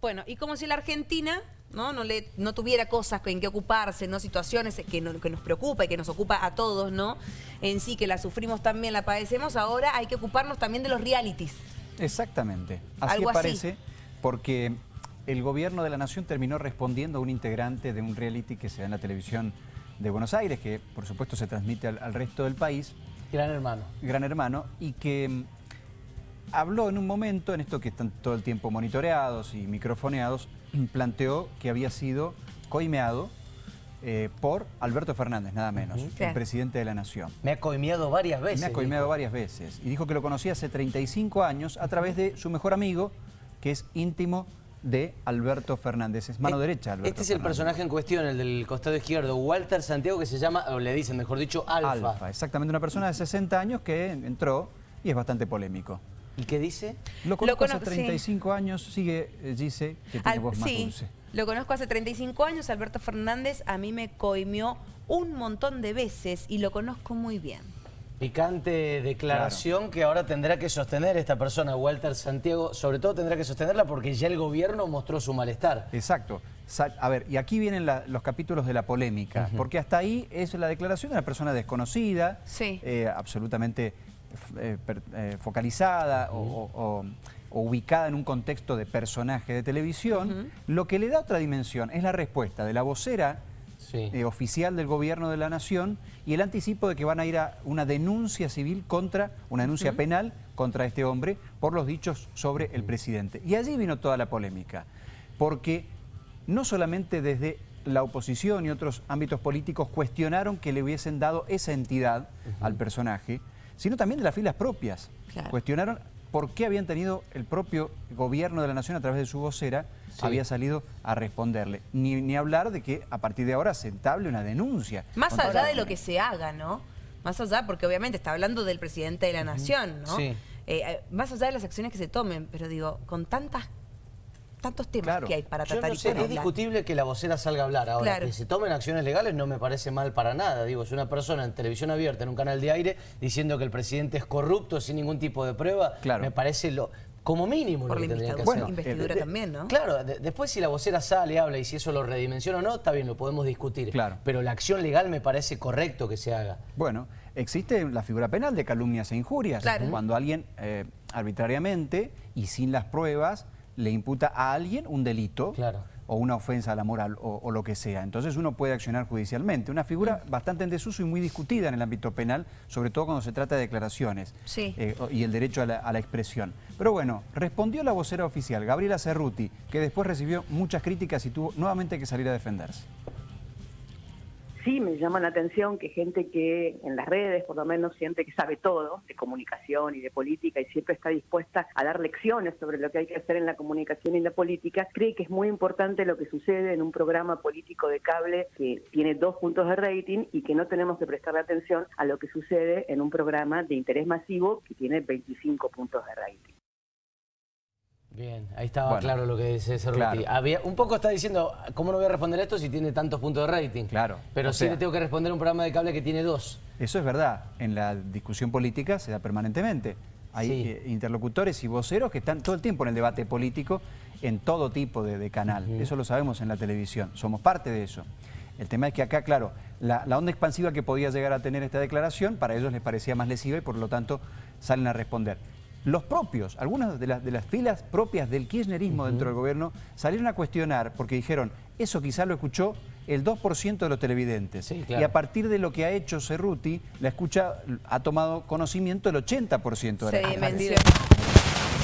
Bueno, y como si la Argentina no, no, le, no tuviera cosas en que ocuparse, no situaciones que, no- que nos preocupa y que nos ocupa a todos, ¿no? En sí, que la sufrimos también, la padecemos, ahora hay que ocuparnos también de los realities. Exactamente. Así Algo así. parece, porque el gobierno de la nación terminó respondiendo a un integrante de un reality que se da en la televisión de Buenos Aires, que por supuesto se transmite al, al resto del país, Gran hermano. Gran Hermano, y que habló en un momento, en esto que están todo el tiempo monitoreados y microfoneados, planteó que había sido coimeado eh, por Alberto Fernández, nada menos, el presidente de la nación. Me ha coimeado varias veces. Me ha coimeado dijo. varias veces y dijo que lo conocía hace 35 años a través de su mejor amigo, que es íntimo de Alberto Fernández. Es mano Eh, derecha de Alberto Este es el personaje en cuestión, el del costado izquierdo, Walter Santiago, que se llama, o le dicen, mejor dicho, Alfa. Alfa, exactamente una persona de 60 años que entró y es bastante polémico. ¿Y qué dice? Lo conozco hace conozco, sí. 35 años, sigue, eh, dice que tiene Al- voz más sí, dulce. lo conozco hace 35 años, Alberto Fernández a mí me coimió un montón de veces y lo conozco muy bien. Picante declaración que ahora tendrá que sostener esta persona, Walter Santiago, sobre todo tendrá que sostenerla porque ya el gobierno mostró su malestar. Exacto. A ver, y aquí vienen la- los capítulos de la polémica, porque hasta ahí es la declaración de una persona desconocida, Sí. eh, absolutamente eh, per- eh, focalizada o, o- o- o ubicada en un contexto de personaje de televisión, lo que le da otra dimensión es la respuesta de la vocera Sí. eh, oficial del gobierno de la nación y el anticipo de que van a ir a una denuncia civil contra, una denuncia penal contra este hombre por los dichos sobre el presidente. Y allí vino toda la polémica, porque no solamente desde la oposición y otros ámbitos políticos cuestionaron que le hubiesen dado esa entidad al personaje, sino también de las filas propias. Claro. Cuestionaron por qué habían tenido el propio gobierno de la nación a través de su vocera Sí. había salido a responderle. Ni, ni hablar de que a partir de ahora se entable una denuncia. Más allá la- de lo que se haga, ¿no? Más allá, porque obviamente está hablando del presidente de la nación, ¿no? Sí. Eh, eh, más allá de las acciones que se tomen, pero digo, con tantas tantos temas Claro. que hay para Yo tratar no y sé, para es discutible que la vocera salga a hablar. Ahora, Claro. que se tomen acciones legales no me parece mal para nada. Digo, es una persona en televisión abierta, en un canal de aire, diciendo que el presidente es corrupto sin ningún tipo de prueba, Claro. me parece lo como mínimo Por lo la que tendría que investidura, hacer. investidura eh, de- también, ¿no? Claro, de- después si la vocera sale, habla y si eso lo redimensiona o no, está bien, lo podemos discutir. Claro. Pero la acción legal me parece correcto que se haga. Bueno, existe la figura penal de calumnias e injurias. Claro. Cuando alguien eh, arbitrariamente y sin las pruebas le imputa a alguien un delito Claro. o una ofensa a la moral o, o lo que sea. Entonces uno puede accionar judicialmente. Una figura bastante en desuso y muy discutida en el ámbito penal, sobre todo cuando se trata de declaraciones Sí. eh, y el derecho a la, a la expresión. Pero bueno, respondió la vocera oficial, Gabriela Cerruti, que después recibió muchas críticas y tuvo nuevamente que salir a defenderse. Sí, me llama la atención que gente que en las redes por lo menos siente que sabe todo de comunicación y de política y siempre está dispuesta a dar lecciones sobre lo que hay que hacer en la comunicación y la política, cree que es muy importante lo que sucede en un programa político de cable que tiene dos puntos de rating y que no tenemos que prestarle atención a lo que sucede en un programa de interés masivo que tiene 25 puntos de rating. Bien, ahí estaba Bueno, claro lo que dice Cerruti. claro. Había, un poco está diciendo, ¿cómo no voy a responder esto si tiene tantos puntos de rating? Claro, Pero sí sea- le tengo que responder a un programa de cable que tiene dos. Eso es verdad, en la discusión política se da permanentemente. Hay Sí. eh, interlocutores y voceros que están todo el tiempo en el debate político en todo tipo de, de canal. Eso lo sabemos en la televisión, somos parte de eso. El tema es que acá, claro, la, la onda expansiva que podía llegar a tener esta declaración, para ellos les parecía más lesiva y por lo tanto salen a responder. Los propios, algunas de las, de las filas propias del kirchnerismo dentro del gobierno salieron a cuestionar porque dijeron, eso quizá lo escuchó el 2% de los televidentes. Sí, claro. Y a partir de lo que ha hecho Cerruti, la escucha ha tomado conocimiento el 80% de Se la gente.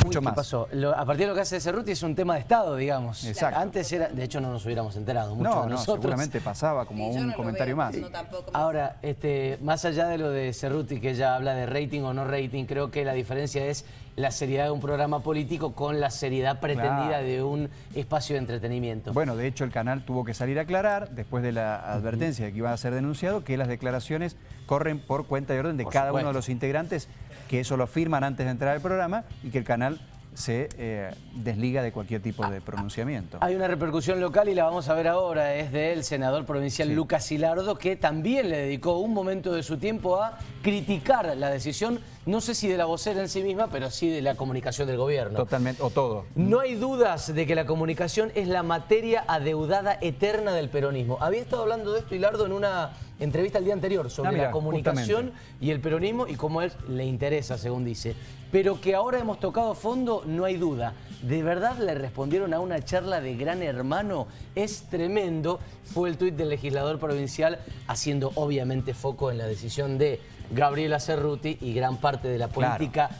Mucho Uy, más. ¿Qué pasó? Lo- a partir de lo que hace Cerruti es un tema de Estado, digamos. Exacto. Antes era, de hecho no nos hubiéramos enterado, muchos No, de no, nosotros. seguramente pasaba como Sí, un no comentario veo, más. no tampoco me- Ahora, este, más allá de lo de Cerruti, que ella habla de rating o no rating, creo que la diferencia es la seriedad de un programa político con la seriedad pretendida Claro. de un espacio de entretenimiento. Bueno, de hecho el canal tuvo que salir a aclarar, después de la advertencia de que iba a ser denunciado, que las declaraciones corren por cuenta y orden de Por cada uno de los integrantes, que eso lo firman antes de entrar al programa y que el canal se eh, desliga de cualquier tipo de pronunciamiento. Hay una repercusión local y la vamos a ver ahora, es del senador provincial Sí. Lucas Hilardo, que también le dedicó un momento de su tiempo a criticar la decisión no sé si de la vocera en sí misma, pero sí de la comunicación del gobierno. Totalmente, o todo. No hay dudas de que la comunicación es la materia adeudada eterna del peronismo. Había estado hablando de esto Hilardo en una entrevista el día anterior sobre Ah, mira, la comunicación justamente. y el peronismo y cómo a él le interesa, según dice. Pero que ahora hemos tocado fondo, no hay duda. ¿De verdad le respondieron a una charla de gran hermano? Es tremendo. Fue el tuit del legislador provincial haciendo obviamente foco en la decisión de Gabriela Cerruti y gran parte de la Claro.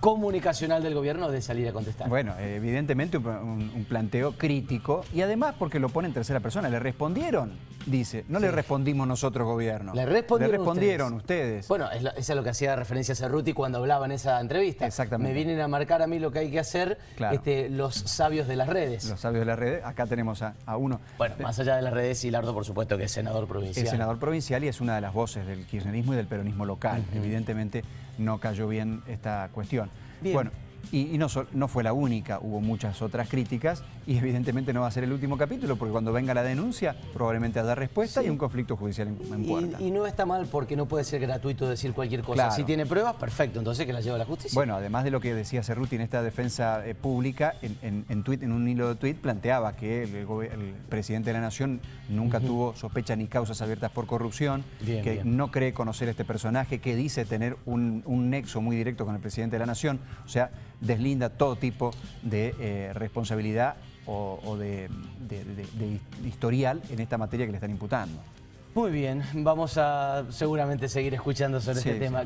Comunicacional del gobierno de salir a contestar. Bueno, evidentemente un, un- un planteo crítico y además porque lo pone en tercera persona. Le respondieron, dice. No le respondimos nosotros, gobierno. Le respondieron, Le respondieron ustedes. Bueno, es, lo- eso es lo que hacía referencia Cerruti cuando hablaba en esa entrevista. Exactamente. Me vienen a marcar a mí lo que hay que hacer Claro. este, los sabios de las redes. Los sabios de la red, acá tenemos a, a uno. Bueno, más allá de las redes, Hilardo, por supuesto, que es senador provincial. Es senador provincial y es una de las voces del kirchnerismo y del peronismo local. Evidentemente no cayó bien esta cuestión. Bien. Bueno, y, y no, fue la única, hubo muchas otras críticas y evidentemente no va a ser el último capítulo porque cuando venga la denuncia probablemente haya respuesta y un conflicto judicial en, en puerta. Y, y no está mal porque no puede ser gratuito decir cualquier cosa. Claro. Si tiene pruebas, perfecto, entonces que la lleva a la justicia. Bueno, además de lo que decía Cerruti en esta defensa eh, pública, en, en- en tuit- en un hilo de tuit planteaba que el, gobe- el presidente de la Nación nunca tuvo sospechas ni causas abiertas por corrupción, Bien, que bien. no cree conocer a este personaje, que dice tener un, un nexo muy directo con el presidente de la Nación, o sea, deslinda todo tipo de eh, responsabilidad o, o de, de- de- de historial en esta materia que le están imputando. Muy bien, vamos a seguramente seguir escuchando sobre Sí, este sí. tema.